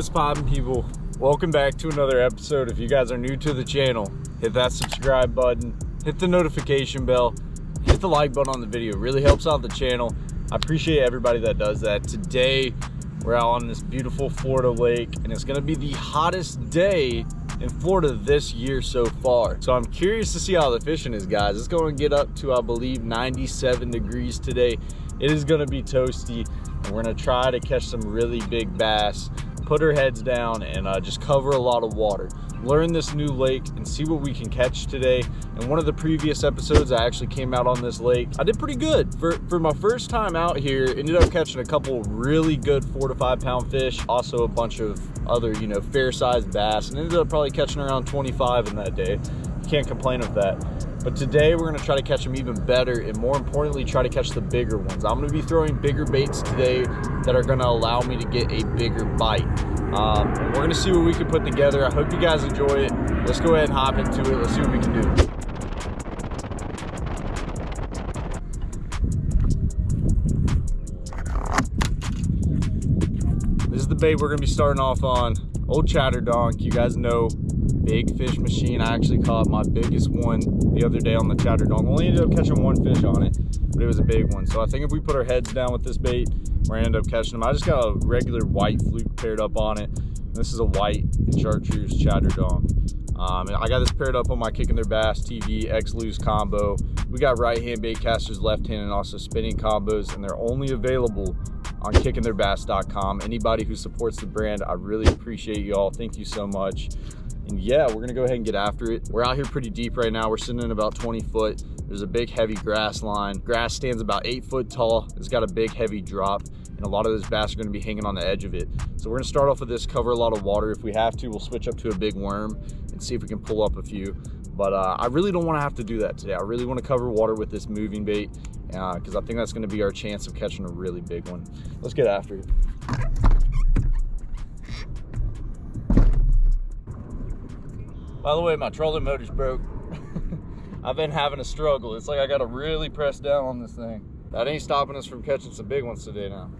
What's poppin' people? Welcome back to another episode. If you guys are new to the channel, hit that subscribe button, hit the notification bell, hit the like button on the video. It really helps out the channel. I appreciate everybody that does that. Today, we're out on this beautiful Florida lake, and it's gonna be the hottest day in Florida this year so far. So I'm curious to see how the fishing is, guys. It's going to get up to, I believe, 97 degrees today. It is going to be toasty, and we're going to try to catch some really big bass put our heads down and uh, just cover a lot of water. Learn this new lake and see what we can catch today. In one of the previous episodes i actually came out on this lake. I did pretty good. For for my first time out here ended up catching a couple really good four to five pound fish also a bunch of other you know fair sized bass and ended up probably catching around 25 in that day. Can't complain of that but today we're gonna try to catch them even better and more importantly, try to catch the bigger ones. I'm gonna be throwing bigger baits today that are gonna allow me to get a bigger bite. Um, we're gonna see what we can put together. I hope you guys enjoy it. Let's go ahead and hop into it. Let's see what we can do. This is the bait we're gonna be starting off on. Old Chatter Donk, you guys know big fish machine. I actually caught my biggest one the other day on the chatter donk. Only ended up catching one fish on it, but it was a big one. So I think if we put our heads down with this bait, we're gonna end up catching them. I just got a regular white fluke paired up on it. This is a white chartreuse chatter donk. Um, I got this paired up on my Kicking Their Bass TV X Lose combo. We got right hand bait casters, left hand, and also spinning combos, and they're only available on kickingtheirbass.com. Anybody who supports the brand, I really appreciate you all. Thank you so much. And yeah, we're gonna go ahead and get after it. We're out here pretty deep right now. We're sitting in about 20 foot. There's a big heavy grass line. Grass stands about eight foot tall. It's got a big heavy drop and a lot of those bass are gonna be hanging on the edge of it. So we're gonna start off with this, cover a lot of water. If we have to, we'll switch up to a big worm and see if we can pull up a few. But uh, I really don't wanna have to do that today. I really wanna cover water with this moving bait because uh, I think that's gonna be our chance of catching a really big one. Let's get after it. By the way, my trolling motor's broke. I've been having a struggle. It's like I gotta really press down on this thing. That ain't stopping us from catching some big ones today now.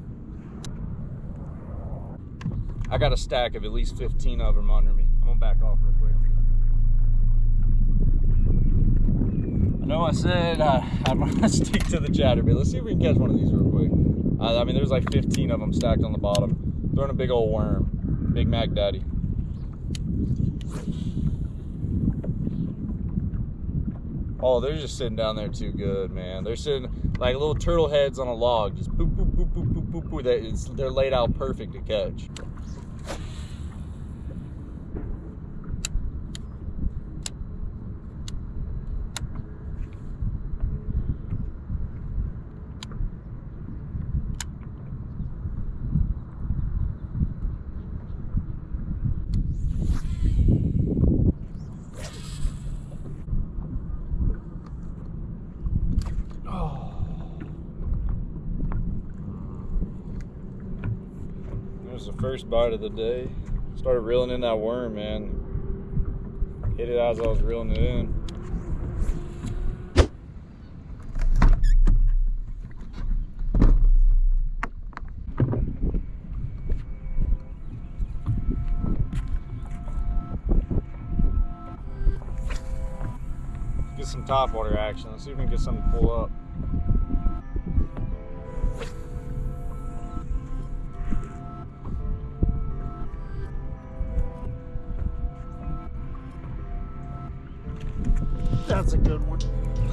I got a stack of at least 15 of them under me. I'm gonna back off real quick. Know I said uh, I'm gonna stick to the chatterbait. Let's see if we can catch one of these real quick. Uh, I mean, there's like 15 of them stacked on the bottom. Throwing a big old worm. Big Mac Daddy. Oh, they're just sitting down there too good, man. They're sitting like little turtle heads on a log, just boop, boop, boop, boop, boop, boop. They're laid out perfect to catch. First bite of the day. Started reeling in that worm, man. Hit it as I was reeling it in. Get some top water action. Let's see if we can get something to pull up.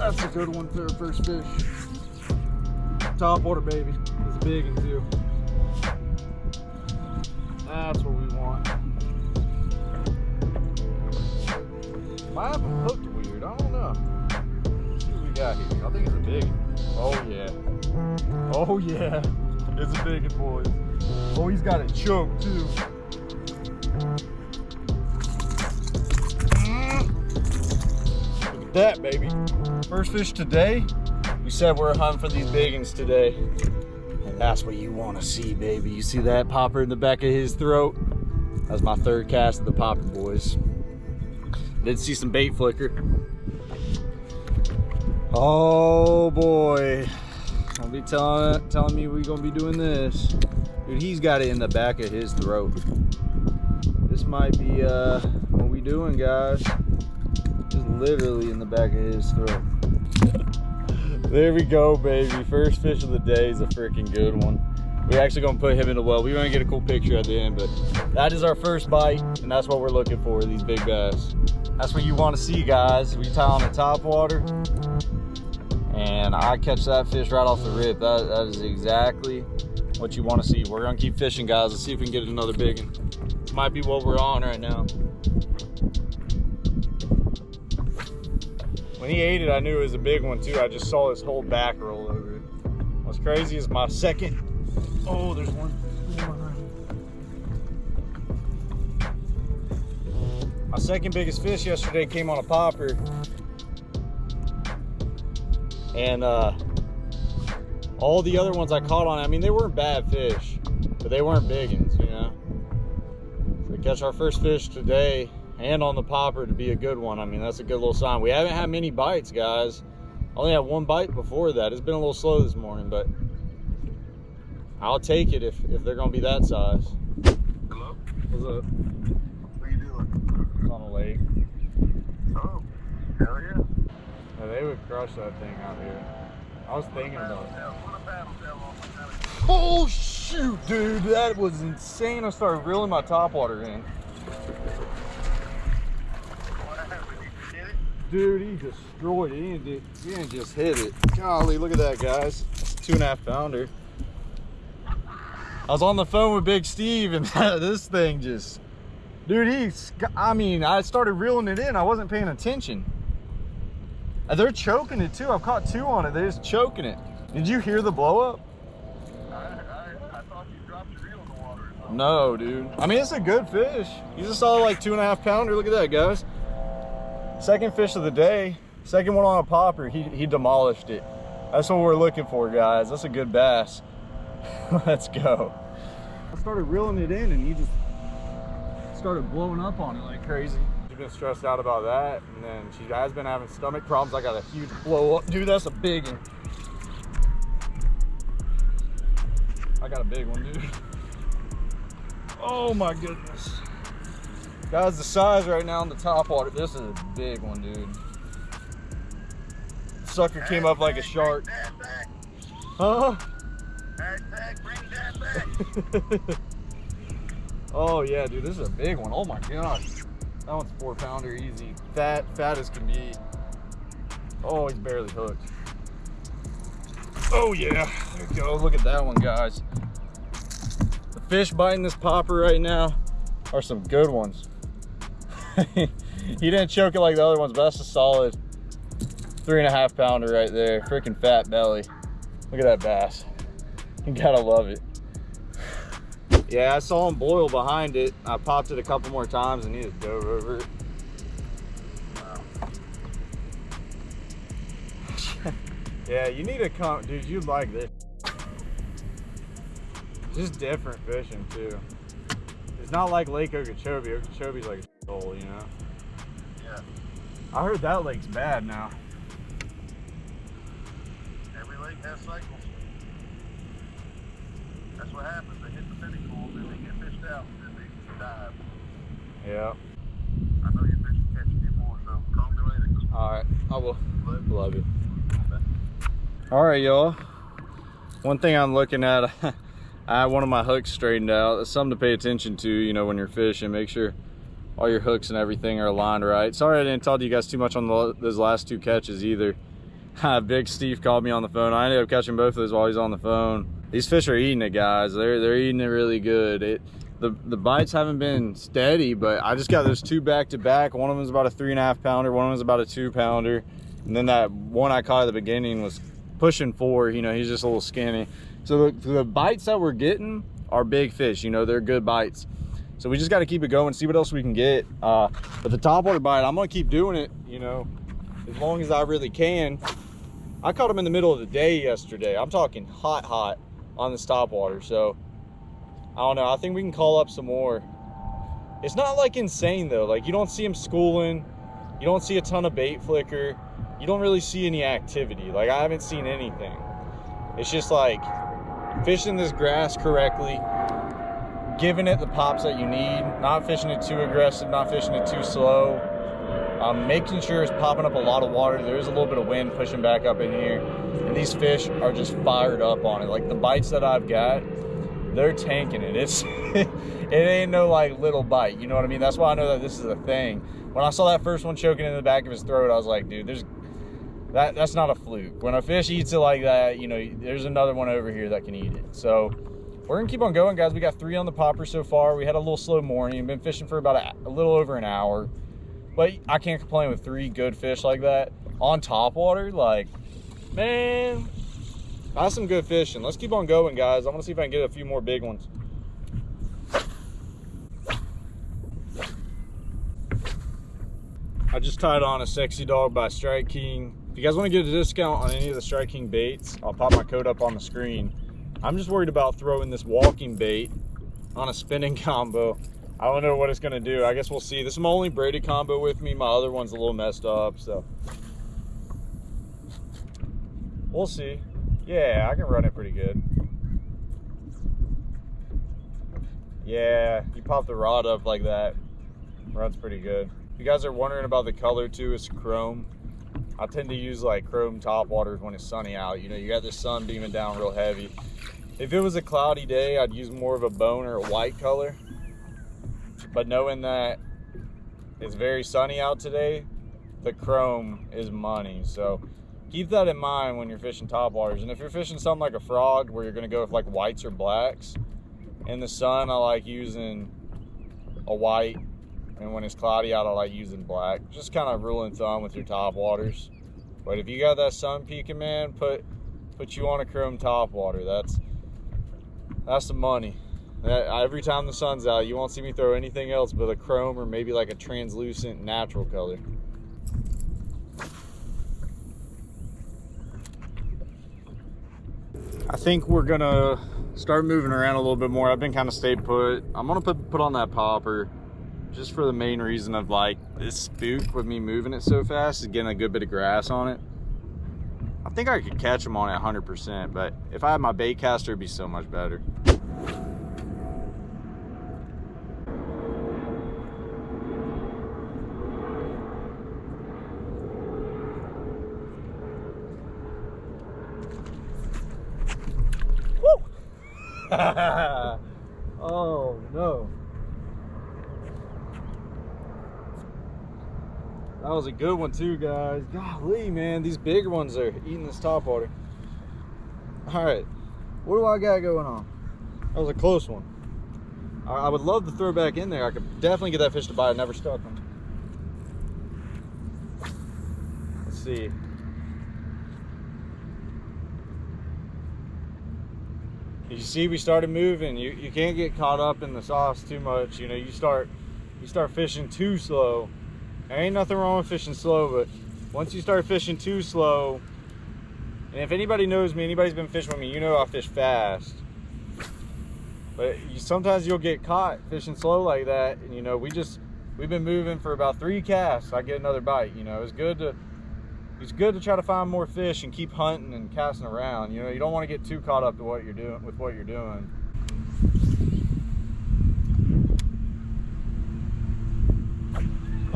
That's a good one for our first fish. Top water, baby. It's a big one, too. That's what we want. Might have a hooked weird. I don't know. Let's see what we got here. I think it's a big one. Oh, yeah. Oh, yeah. It's a big one, boys. Oh, he's got it choked, too. Mm. Look at that, baby. First fish today. We said we're hunting for these big ones today. And that's what you want to see, baby. You see that popper in the back of his throat? That's my third cast of the popper, boys. Did see some bait flicker. Oh, boy. Don't be telling, telling me we're going to be doing this. Dude, he's got it in the back of his throat. This might be uh, what we doing, guys. Just literally in the back of his throat. there we go, baby. First fish of the day is a freaking good one. We're actually gonna put him in the well. We're gonna get a cool picture at the end, but that is our first bite, and that's what we're looking for, these big bass. That's what you wanna see, guys. We tie on the top water, and I catch that fish right off the rip. That, that is exactly what you wanna see. We're gonna keep fishing, guys. Let's see if we can get another big one. Might be what we're on right now. When he ate it, I knew it was a big one too. I just saw his whole back roll over it. What's crazy is my second Oh, there's one. My second biggest fish yesterday came on a popper. And uh, all the other ones I caught on, I mean, they weren't bad fish, but they weren't big ones, you know? So we catch our first fish today and on the popper to be a good one. I mean, that's a good little sign. We haven't had many bites, guys. Only had one bite before that. It's been a little slow this morning, but I'll take it if, if they're gonna be that size. Hello? What's up? What are you doing? It's on a lake. Oh, hell yeah. Yeah, they would crush that thing out here. I was thinking about it. Oh shoot, dude, that was insane. I started reeling my top water in. Dude, he destroyed it. He didn't, just hit it. Golly, look at that, guys. A two and a half pounder. I was on the phone with Big Steve and this thing just, dude, he's, I mean, I started reeling it in. I wasn't paying attention. Uh, they're choking it too. I've caught two on it. They're just choking it. Did you hear the blow up? I, I, I thought you dropped your reel in the water. No, dude. I mean, it's a good fish. He's a solid like two and a half pounder. Look at that, guys. Second fish of the day. Second one on a popper. He, he demolished it. That's what we're looking for, guys. That's a good bass. Let's go. I started reeling it in and he just started blowing up on it like crazy. She's been stressed out about that and then she has been having stomach problems. I got a huge blow up. Dude, that's a big one. I got a big one, dude. Oh my goodness. Guys, the size right now on the top water, this is a big one, dude. Sucker came up like a shark. Huh? oh yeah, dude, this is a big one. Oh my gosh. That one's four pounder easy. Fat, fat as can be. Oh, he's barely hooked. Oh yeah, there you go. Look at that one, guys. The fish biting this popper right now are some good ones. he didn't choke it like the other ones, but that's a solid three and a half pounder right there. Freaking fat belly. Look at that bass. You gotta love it. Yeah, I saw him boil behind it. I popped it a couple more times and he just dove over it. yeah, you need to come, dude, you'd like this. Just different fishing too. It's not like Lake Okeechobee. Okeechobee's like hole, you know? Yeah. I heard that lake's bad now. Every lake has cycles. That's what happens. They hit the pinnacle, then they get fished out, and then they dive. Yeah. I know you're fishing catch a few more, so call me later. All right, I will. Love Love you. All right, y'all. One thing I'm looking at, I have one of my hooks straightened out. That's something to pay attention to, you know, when you're fishing. Make sure all your hooks and everything are aligned right. Sorry I didn't talk to you guys too much on the, those last two catches either. Big Steve called me on the phone. I ended up catching both of those while he's on the phone. These fish are eating it, guys. They're they're eating it really good. It the the bites haven't been steady, but I just got those two back to back. One of them is about a three and a half pounder. One of them is about a two pounder, and then that one I caught at the beginning was pushing four. You know, he's just a little skinny. So the, the bites that we're getting are big fish. You know, they're good bites. So we just got to keep it going, see what else we can get. Uh, but the topwater bite, I'm gonna keep doing it. You know, as long as I really can. I caught them in the middle of the day yesterday. I'm talking hot, hot on the topwater. So I don't know. I think we can call up some more. It's not like insane though. Like you don't see them schooling. You don't see a ton of bait flicker. You don't really see any activity. Like I haven't seen anything. It's just like fishing this grass correctly giving it the pops that you need, not fishing it too aggressive, not fishing it too slow. Um, making sure it's popping up a lot of water. There is a little bit of wind pushing back up in here. And these fish are just fired up on it. Like the bites that I've got, they're tanking it. It's it ain't no like little bite. You know what I mean? That's why I know that this is a thing. When I saw that first one choking in the back of his throat, I was like, dude, there's that that's not a fluke. When a fish eats it like that, you know, there's another one over here that can eat it. So we're gonna keep on going, guys. We got three on the popper so far. We had a little slow morning. Been fishing for about a, a little over an hour. But I can't complain with three good fish like that on top water. Like, man, that's some good fishing. Let's keep on going, guys. I want to see if I can get a few more big ones. I just tied on a sexy dog by Strike King. If you guys want to get a discount on any of the Strike King baits, I'll pop my code up on the screen. I'm just worried about throwing this walking bait on a spinning combo I don't know what it's gonna do. I guess we'll see. This is my only braided combo with me. My other one's a little messed up, so we'll see. Yeah, I can run it pretty good. Yeah, you pop the rod up like that, runs pretty good. If you guys are wondering about the color too, it's chrome. I tend to use like chrome top waters when it's sunny out. You know, you got the sun beaming down real heavy. If it was a cloudy day, I'd use more of a bone or a white color but knowing that it's very sunny out today, the chrome is money. So keep that in mind when you're fishing top waters. And if you're fishing something like a frog where you're gonna go with like whites or blacks, in the sun I like using a white and when it's cloudy out I like using black. Just kind of rule and thumb with your top waters. But if you got that sun peeking man, put put you on a chrome top water. That's that's the money. Every time the sun's out, you won't see me throw anything else but a chrome or maybe like a translucent natural color. I think we're gonna start moving around a little bit more. I've been kind of stayed put. I'm gonna put, put on that popper just for the main reason of like this spook with me moving it so fast is getting a good bit of grass on it. I think I could catch them on it 100%, but if I had my bait caster, it'd be so much better. oh no. That was a good one too, guys. Golly, man, these bigger ones are eating this top water. All right, what do I got going on? That was a close one. I, would love to throw back in there. I could definitely get that fish to bite. I never stuck them. Let's see. you see we started moving you you can't get caught up in the sauce too much you know you start you start fishing too slow there ain't nothing wrong with fishing slow but once you start fishing too slow and if anybody knows me anybody's been fishing with me you know i fish fast but you, sometimes you'll get caught fishing slow like that and you know we just we've been moving for about three casts i get another bite you know it's good to it's good to try to find more fish and keep hunting and casting around. You know, you don't want to get too caught up to what you're doing with what you're doing.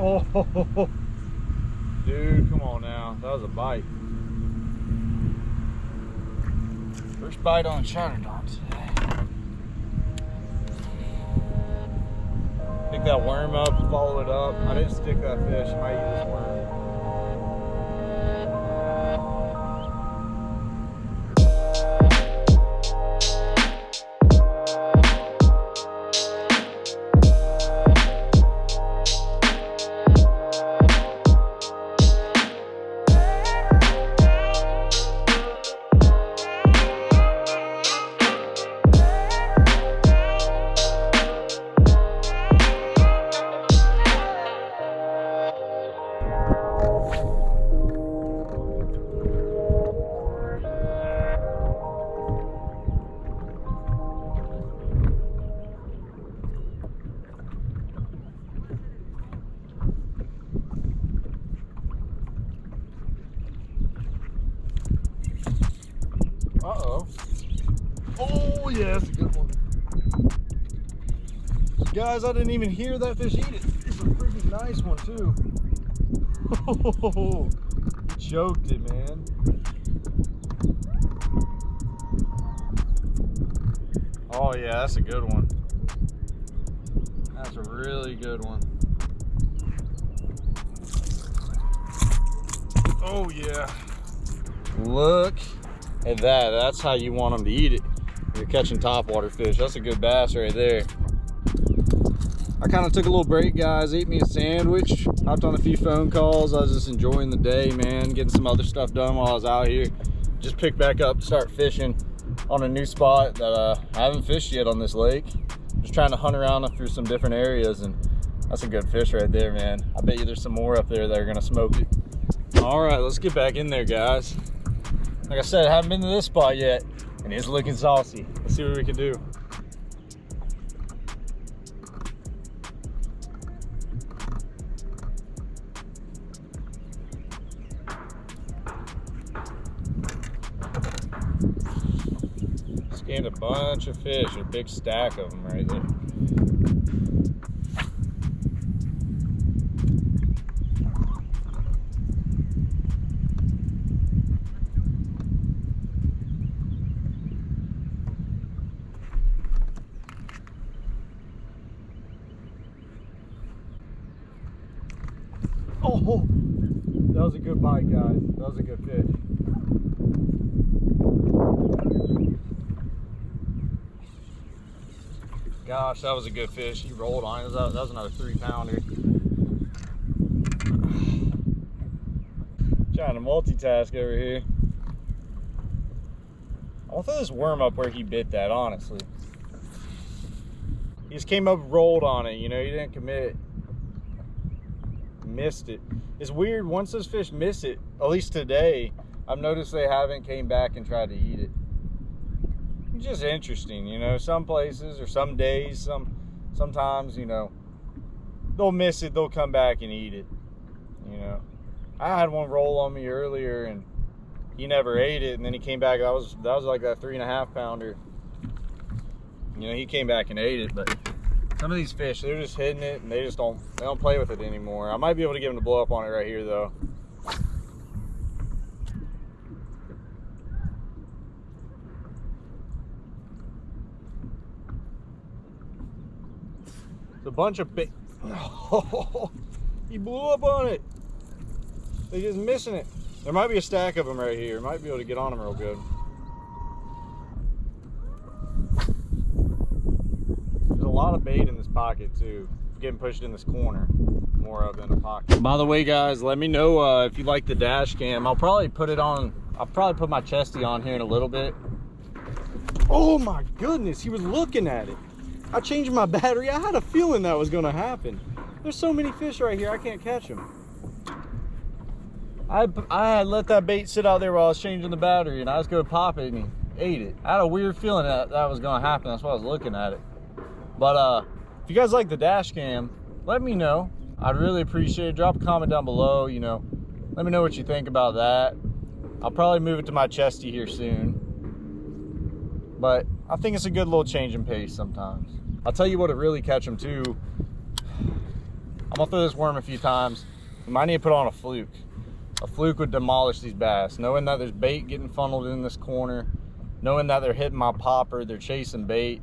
Oh, dude, come on now. That was a bite. First bite on Chatterdon today. Pick that worm up, follow it up. I didn't stick that fish. I might eat this worm. I didn't even hear that fish eat it. It's a freaking nice one too. It, man. Oh yeah, that's a good one. That's a really good one. Oh yeah. Look at that. That's how you want them to eat it. You're catching topwater fish. That's a good bass right there. I kind of took a little break, guys. Ate me a sandwich. Hopped on a few phone calls. I was just enjoying the day, man. Getting some other stuff done while I was out here. Just picked back up, start fishing on a new spot that uh, I haven't fished yet on this lake. Just trying to hunt around through some different areas, and that's a good fish right there, man. I bet you there's some more up there that are gonna smoke it. All right, let's get back in there, guys. Like I said, I haven't been to this spot yet, and it's looking saucy. Let's see what we can do. Fish, a big stack of them right there. Oh, that was a good bite, guys. That was a good fish. Gosh, that was a good fish. He rolled on it. That was, another three pounder. Trying to multitask over here. I want to throw this worm up where he bit that, honestly. He just came up, rolled on it, you know, he didn't commit. Missed it. It's weird, once those fish miss it, at least today, I've noticed they haven't came back and tried to eat just interesting, you know, some places or some days, some sometimes, you know, they'll miss it, they'll come back and eat it. You know. I had one roll on me earlier and he never ate it and then he came back that was that was like that three and a half pounder you know he came back and ate it but some of these fish they're just hitting it and they just don't they don't play with it anymore i might be able to get him to blow up on it right here though it's a bunch of big he blew up on it they just missing it there might be a stack of them right here. Might be able to get on them real good. There's a lot of bait in this pocket too. Getting pushed in this corner more of than a pocket. By the way, guys, let me know uh, if you like the dash cam. I'll probably put it on. I'll probably put my chesty on here in a little bit. Oh my goodness, he was looking at it. I changed my battery. I had a feeling that was going to happen. There's so many fish right here. I can't catch them. I, I let that bait sit out there while I was changing the battery and I was going to pop it and he ate it. I had a weird feeling that that was going to happen. That's why I was looking at it. But uh, if you guys like the dash cam, let me know. I'd really appreciate it. Drop a comment down below, you know. Let me know what you think about that. I'll probably move it to my chesty here soon. But I think it's a good little change in pace sometimes. I'll tell you what, it really catch them too. I'm gonna throw this worm a few times. We might need to put on a fluke a fluke would demolish these bass. Knowing that there's bait getting funneled in this corner, knowing that they're hitting my popper, they're chasing bait.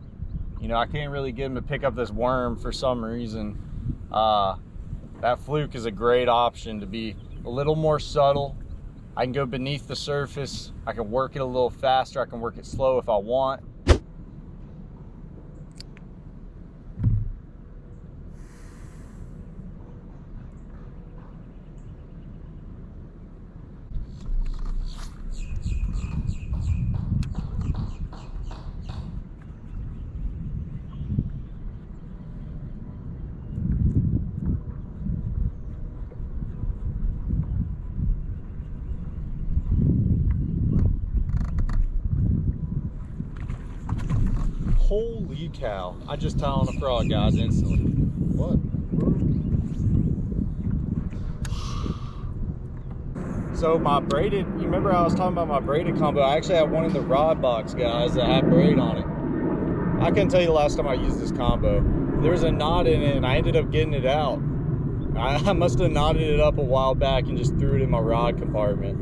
You know, I can't really get them to pick up this worm for some reason. Uh, that fluke is a great option to be a little more subtle. I can go beneath the surface. I can work it a little faster. I can work it slow if I want. Holy cow. I just tie on a frog, guys, instantly. What? So my braided, you remember I was talking about my braided combo? I actually had one in the rod box, guys, that had braid on it. I couldn't tell you the last time I used this combo. there was a knot in it and I ended up getting it out. I, I must have knotted it up a while back and just threw it in my rod compartment.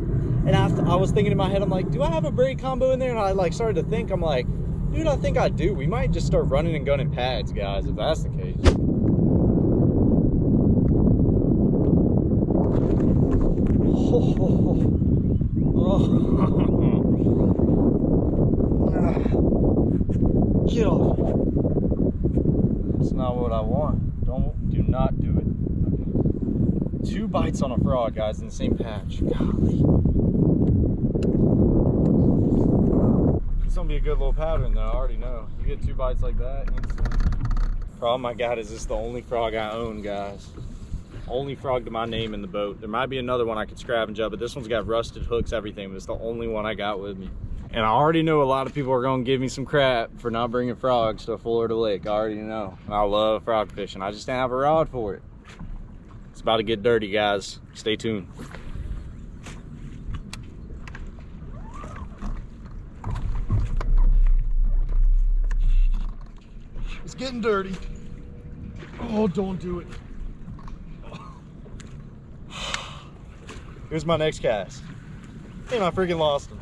And I, I was thinking in my head, I'm like, do I have a braid combo in there? And I like started to think, I'm like, dude, I think I do. We might just start running and gunning pads, guys, if that's the case. Get off. That's not what I want. Don't do not do it. Okay. Two bites on a frog, guys, in the same patch. Golly. It's gonna be a good little pattern though, I already know. You get two bites like that, instant. Problem I got is this is the only frog I own, guys. Only frog to my name in the boat. There might be another one I could scavenge up, but this one's got rusted hooks, everything, but it's the only one I got with me. And I already know a lot of people are gonna give me some crap for not bringing frogs to Florida Lake. I already know. And I love frog fishing. I just didn't have a rod for it. It's about to get dirty, guys. Stay tuned. Getting dirty. Oh, don't do it. Here's my next cast. And I freaking lost him.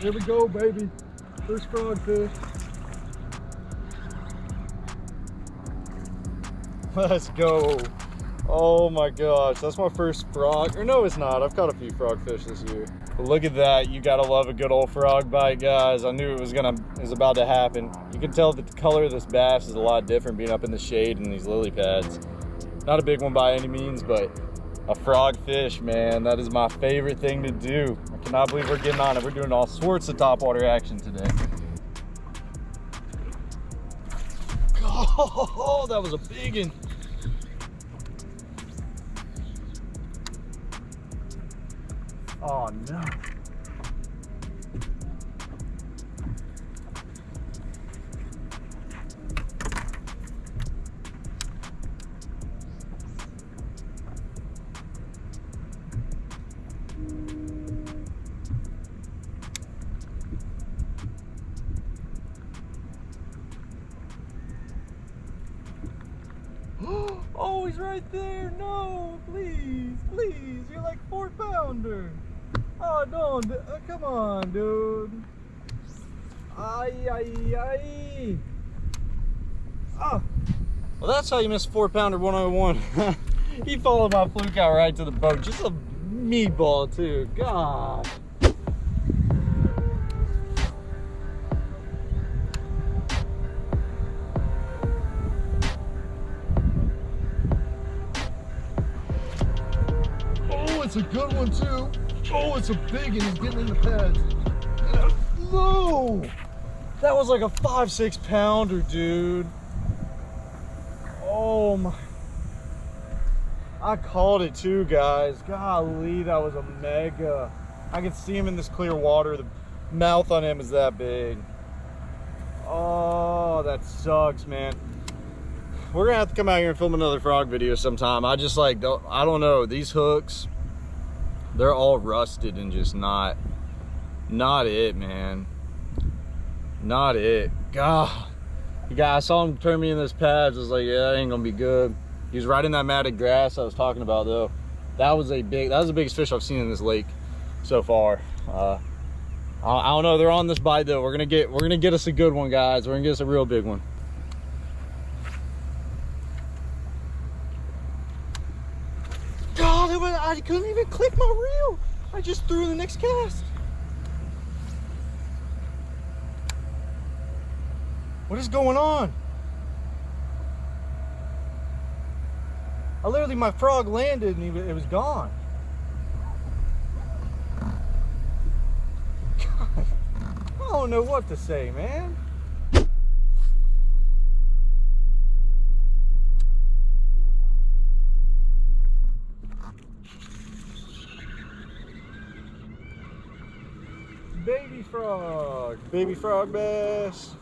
Here we go, baby. First frog fish. Let's go. Oh my gosh, that's my first frog. Or no, it's not. I've caught a few frog fish this year. But look at that. You gotta love a good old frog bite, guys. I knew it was gonna was about to happen. You can tell that the color of this bass is a lot different being up in the shade in these lily pads. Not a big one by any means, but a frog fish, man. That is my favorite thing to do. I believe we're getting on it. We're doing all sorts of topwater action today. Oh, that was a big one. Oh no. Right there. No, please, please. You're like four pounder. Oh, no. uh, come on, dude. Ay, ay, ay. Oh. Well, that's how you miss four pounder 101. he followed my fluke out right to the boat. Just a meatball, too. God. Oh, it's a big and he's getting in the pads. No! That was like a five, six pounder, dude. Oh my. I called it too, guys. Golly, that was a mega. I can see him in this clear water. The mouth on him is that big. Oh, that sucks, man. We're gonna have to come out here and film another frog video sometime. I just like, don't, I don't know. These hooks, they're all rusted and just not, not it, man. Not it. God. The guy, I saw him turn me in this pads. I was like, yeah, that ain't gonna be good. He was right in that matted grass I was talking about though. That was a big, that was the biggest fish I've seen in this lake so far. Uh, I don't know, they're on this bite though. We're gonna get, we're gonna get us a good one, guys. We're gonna get us a real big one. God, it was, I couldn't even click my reel. I just threw the next cast. What is going on? I literally, my frog landed and it was gone. God, I don't know what to say, man. Baby frog, baby frog bass.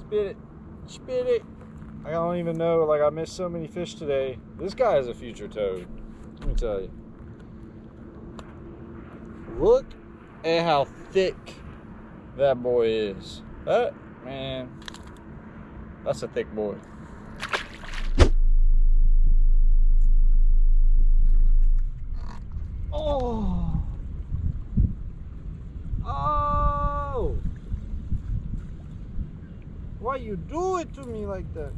Spit it, spit it. I don't even know, like I missed so many fish today. This guy is a future toad, let me tell you. Look at how thick that boy is. That, man, that's a thick boy. Oh. Oh. Why you do it to me like that?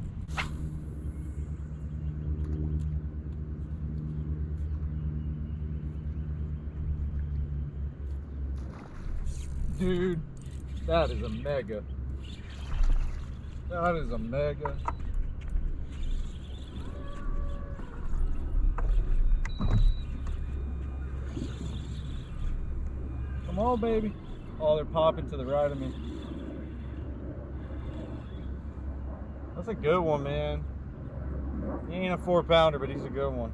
Dude, that is a mega. That is a mega. Come on, baby. Oh, they're popping to the right of me. A good one, man. He ain't a four pounder, but he's a good one.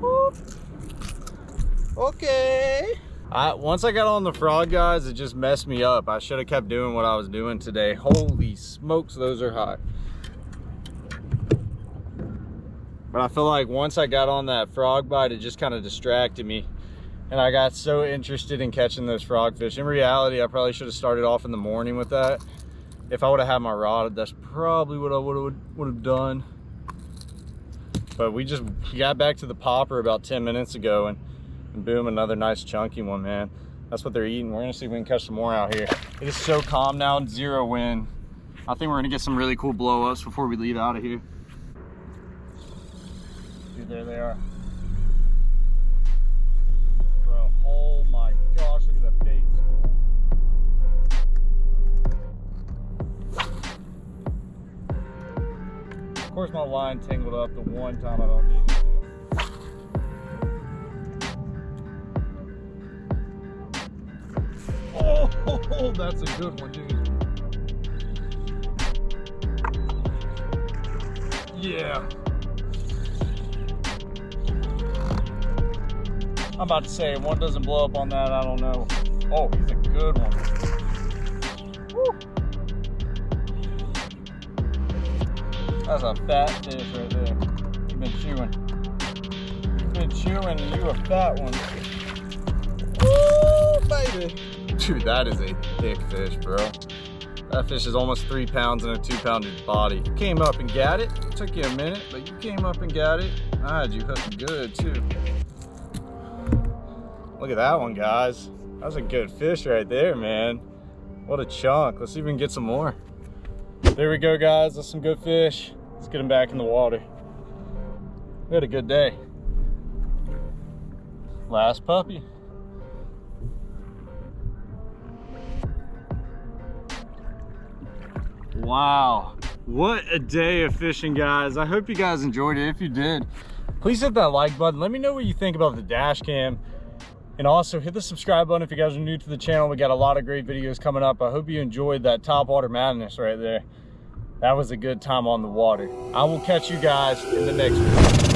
Whoop. Okay. I, once I got on the frog, guys, it just messed me up. I should have kept doing what I was doing today. Holy smokes, those are hot. But I feel like once I got on that frog bite, it just kind of distracted me. And I got so interested in catching those frogfish. In reality, I probably should have started off in the morning with that. If I would have had my rod, that's probably what I would have would have done. But we just got back to the popper about 10 minutes ago and, and boom, another nice chunky one, man. That's what they're eating. We're gonna see if we can catch some more out here. It is so calm now, zero wind. I think we're gonna get some really cool blow-ups before we leave out of here. Dude, there they are. Gosh, look at that bait. Of course my line tangled up the one time I don't need it. Oh, that's a good one, dude. Yeah. I'm about to say, one doesn't blow up on that, I don't know. Oh, he's a good one. Woo. That's a fat fish right there. You've been chewing. You've been chewing, and you a fat one. Woo, baby. Dude, that is a thick fish, bro. That fish is almost three pounds in a two pounder body. Came up and got it. it. Took you a minute, but you came up and got it. I had you hooked good too. Look at that one, guys. That's a good fish right there, man. What a chunk. Let's can get some more. There we go, guys. That's some good fish. Let's get them back in the water. We had a good day. Last puppy. Wow. What a day of fishing, guys. I hope you guys enjoyed it. If you did, please hit that like button. Let me know what you think about the dash cam. And also hit the subscribe button if you guys are new to the channel. We got a lot of great videos coming up. I hope you enjoyed that top water madness right there. That was a good time on the water. I will catch you guys in the next video.